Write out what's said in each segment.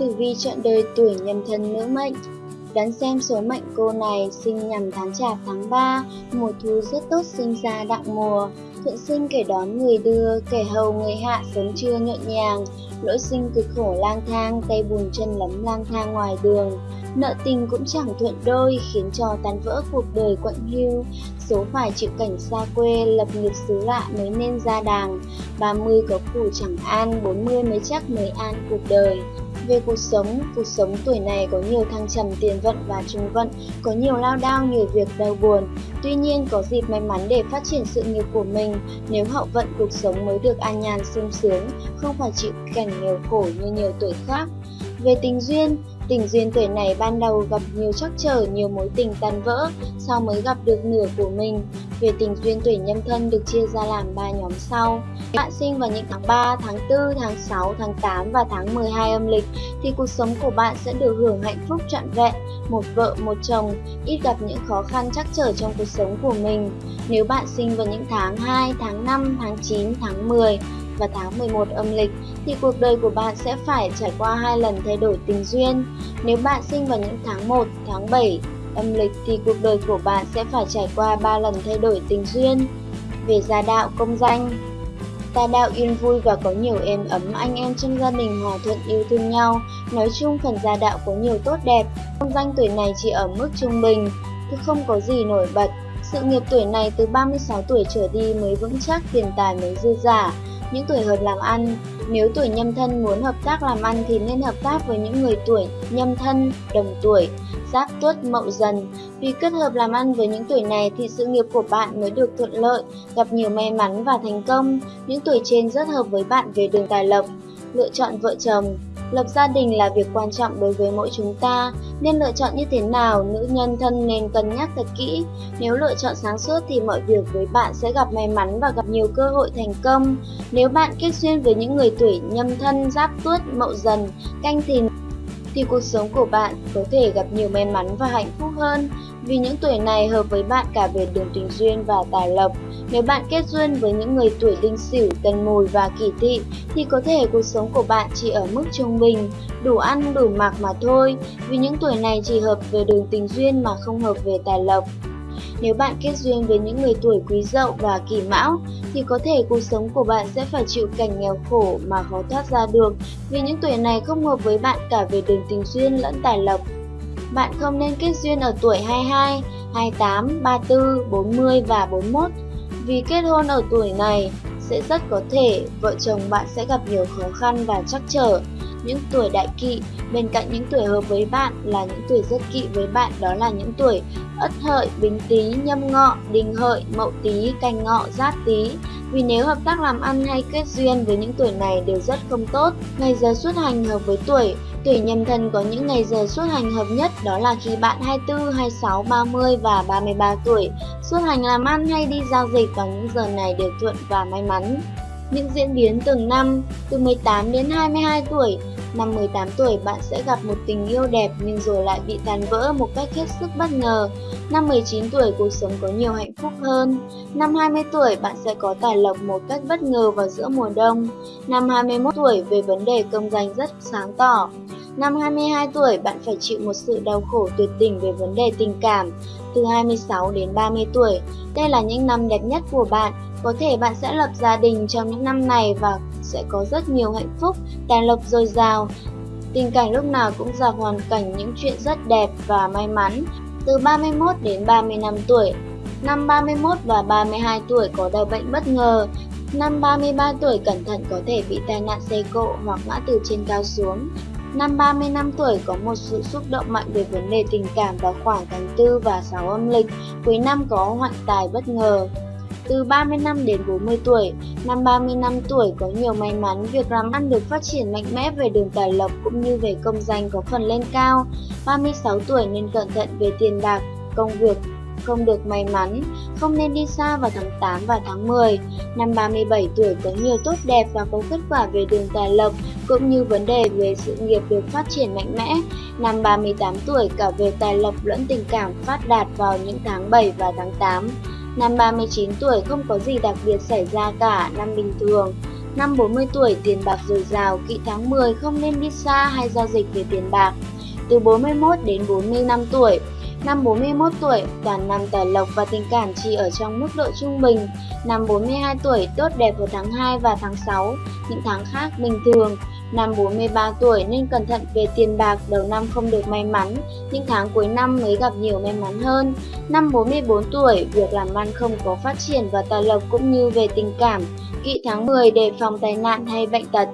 Tử vi chọn đời tuổi nhâm thân nữ mệnh. Đoán xem số mệnh cô này sinh nhằm tháng chạp tháng 3, mùa thu rất tốt sinh ra đặng mùa, thuận sinh kẻ đón người đưa, kẻ hầu người hạ sống trưa nhộn nhàng, lỗi sinh cực khổ lang thang, tay buồn chân lấm lang thang ngoài đường. Nợ tình cũng chẳng thuận đôi, khiến cho tan vỡ cuộc đời quạnh hiu, số phải chịu cảnh xa quê, lập nghiệp xứ lạ mới nên ra đàng, 30 có củ chẳng an, 40 mới chắc mới an cuộc đời. Về cuộc sống, cuộc sống tuổi này có nhiều thăng trầm tiền vận và trung vận, có nhiều lao đao, nhiều việc đau buồn. Tuy nhiên có dịp may mắn để phát triển sự nghiệp của mình, nếu hậu vận cuộc sống mới được an nhàn sung sướng, không phải chịu cảnh nghèo khổ như nhiều tuổi khác. Về tình duyên, Tình duyên tuổi này ban đầu gặp nhiều trắc trở, nhiều mối tình tan vỡ, sau mới gặp được nửa của mình. Về tình duyên tuổi nhâm thân được chia ra làm 3 nhóm sau. Bạn sinh vào những tháng 3, tháng 4, tháng 6, tháng 8 và tháng 12 âm lịch thì cuộc sống của bạn sẽ được hưởng hạnh phúc trọn vẹn, một vợ, một chồng, ít gặp những khó khăn trắc trở trong cuộc sống của mình. Nếu bạn sinh vào những tháng 2, tháng 5, tháng 9, tháng 10 và tháng 11 âm lịch thì cuộc đời của bạn sẽ phải trải qua hai lần thay đổi tình duyên. Nếu bạn sinh vào những tháng 1, tháng 7 âm lịch thì cuộc đời của bạn sẽ phải trải qua 3 lần thay đổi tình duyên. Về gia đạo công danh, gia đạo yên vui và có nhiều êm ấm anh em trong gia đình hòa thuận yêu thương nhau. Nói chung phần gia đạo có nhiều tốt đẹp. Công danh tuổi này chỉ ở mức trung bình, chứ không có gì nổi bật. Sự nghiệp tuổi này từ 36 tuổi trở đi mới vững chắc, tiền tài mới dư giả những tuổi hợp làm ăn. Nếu tuổi nhâm thân muốn hợp tác làm ăn thì nên hợp tác với những người tuổi nhâm thân, đồng tuổi, giáp tuất, mậu dần. Vì kết hợp làm ăn với những tuổi này thì sự nghiệp của bạn mới được thuận lợi, gặp nhiều may mắn và thành công. Những tuổi trên rất hợp với bạn về đường tài lộc. Lựa chọn vợ chồng Lập gia đình là việc quan trọng đối với mỗi chúng ta, nên lựa chọn như thế nào, nữ nhân thân nên cân nhắc thật kỹ. Nếu lựa chọn sáng suốt thì mọi việc với bạn sẽ gặp may mắn và gặp nhiều cơ hội thành công. Nếu bạn kết duyên với những người tuổi nhâm thân, giáp tuất, mậu dần, canh thìn thì cuộc sống của bạn có thể gặp nhiều may mắn và hạnh phúc hơn vì những tuổi này hợp với bạn cả về đường tình duyên và tài lộc. Nếu bạn kết duyên với những người tuổi đinh sửu, tân mùi và kỷ tỵ thì có thể cuộc sống của bạn chỉ ở mức trung bình, đủ ăn đủ mặc mà thôi, vì những tuổi này chỉ hợp về đường tình duyên mà không hợp về tài lộc. Nếu bạn kết duyên với những người tuổi quý dậu và kỷ mão, thì có thể cuộc sống của bạn sẽ phải chịu cảnh nghèo khổ mà khó thoát ra được vì những tuổi này không hợp với bạn cả về đường tình duyên lẫn tài lộc. Bạn không nên kết duyên ở tuổi 22, 28, 34, 40 và 41 vì kết hôn ở tuổi này sẽ rất có thể vợ chồng bạn sẽ gặp nhiều khó khăn và trắc trở. Những tuổi đại kỵ, bên cạnh những tuổi hợp với bạn là những tuổi rất kỵ với bạn đó là những tuổi ất hợi, bính tý, nhâm ngọ, đinh hợi, mậu tý, canh ngọ, giáp tý. Vì nếu hợp tác làm ăn hay kết duyên với những tuổi này đều rất không tốt. Ngày giờ xuất hành hợp với tuổi, tuổi nhâm thân có những ngày giờ xuất hành hợp nhất đó là khi bạn 24, 26, 30 và 33 tuổi. Xuất hành làm ăn hay đi giao dịch vào những giờ này đều thuận và may mắn. Những diễn biến từng năm, từ 18 đến 22 tuổi, Năm 18 tuổi bạn sẽ gặp một tình yêu đẹp nhưng rồi lại bị tàn vỡ một cách hết sức bất ngờ. Năm 19 tuổi cuộc sống có nhiều hạnh phúc hơn. Năm 20 tuổi bạn sẽ có tài lộc một cách bất ngờ vào giữa mùa đông. Năm 21 tuổi về vấn đề công danh rất sáng tỏ. Năm 22 tuổi bạn phải chịu một sự đau khổ tuyệt tình về vấn đề tình cảm. Từ 26 đến 30 tuổi, đây là những năm đẹp nhất của bạn. Có thể bạn sẽ lập gia đình trong những năm này và sẽ có rất nhiều hạnh phúc, tài lộc dồi dào. Tình cảnh lúc nào cũng gặp hoàn cảnh những chuyện rất đẹp và may mắn. Từ 31 đến 35 tuổi, năm 31 và 32 tuổi có đau bệnh bất ngờ, năm 33 tuổi cẩn thận có thể bị tai nạn xe cộ hoặc ngã từ trên cao xuống. Năm 35 tuổi có một sự xúc động mạnh về vấn đề tình cảm vào khoảng tháng 4 và 6 âm lịch, cuối năm có hoạn tài bất ngờ từ 30 năm đến 40 tuổi. Năm 30 năm tuổi có nhiều may mắn, việc làm ăn được phát triển mạnh mẽ về đường tài lộc cũng như về công danh có phần lên cao. 36 tuổi nên cẩn thận về tiền bạc, công việc, không được may mắn, không nên đi xa vào tháng 8 và tháng 10. Năm 37 tuổi có nhiều tốt đẹp và có kết quả về đường tài lộc, cũng như vấn đề về sự nghiệp được phát triển mạnh mẽ. Năm 38 tuổi cả về tài lộc lẫn tình cảm phát đạt vào những tháng 7 và tháng 8. Năm 39 tuổi không có gì đặc biệt xảy ra cả, năm bình thường. Năm 40 tuổi tiền bạc dồi dào, kỵ tháng 10 không nên đi xa hay giao dịch về tiền bạc. Từ 41 đến 45 tuổi, Năm 41 tuổi, toàn năm tài lộc và tình cảm chỉ ở trong mức độ trung bình. Năm 42 tuổi, tốt đẹp vào tháng 2 và tháng 6, những tháng khác bình thường. Năm 43 tuổi nên cẩn thận về tiền bạc, đầu năm không được may mắn, nhưng tháng cuối năm mới gặp nhiều may mắn hơn. Năm 44 tuổi, việc làm ăn không có phát triển và tài lộc cũng như về tình cảm. Kỵ tháng 10 đề phòng tai nạn hay bệnh tật.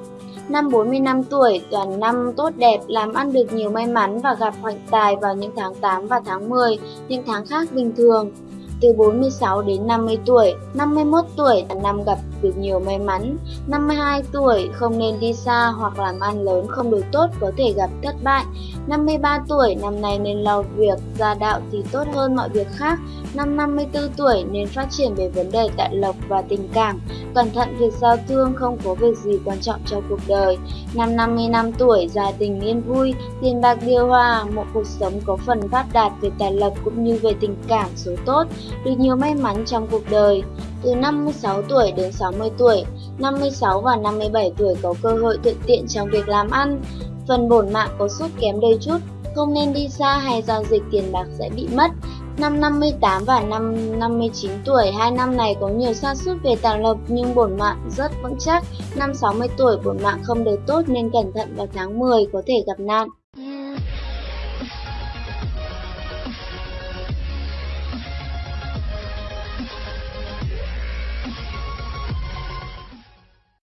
Năm 45 tuổi, toàn năm tốt đẹp, làm ăn được nhiều may mắn và gặp hoạnh tài vào những tháng 8 và tháng 10, những tháng khác bình thường từ 46 đến 50 tuổi, 51 tuổi là năm gặp được nhiều may mắn, 52 tuổi không nên đi xa hoặc làm ăn lớn không được tốt có thể gặp thất bại, 53 tuổi năm nay nên lo việc gia đạo thì tốt hơn mọi việc khác, năm 54 tuổi nên phát triển về vấn đề tại lộc và tình cảm, cẩn thận việc giao thương không có việc gì quan trọng cho cuộc đời, năm 55 tuổi gia tình yên vui, tiền bạc điều hòa, một cuộc sống có phần phát đạt về tài lộc cũng như về tình cảm số tốt, được nhiều may mắn trong cuộc đời. Từ 56 tuổi đến 60 tuổi, 56 và 57 tuổi có cơ hội thuận tiện trong việc làm ăn. Phần bổn mạng có sút kém đôi chút, không nên đi xa hay giao dịch tiền bạc sẽ bị mất. Năm 58 và năm 59 tuổi, hai năm này có nhiều sa sút về tài lộc nhưng bổn mạng rất vững chắc. Năm 60 tuổi bổn mạng không được tốt nên cẩn thận vào tháng 10 có thể gặp nạn.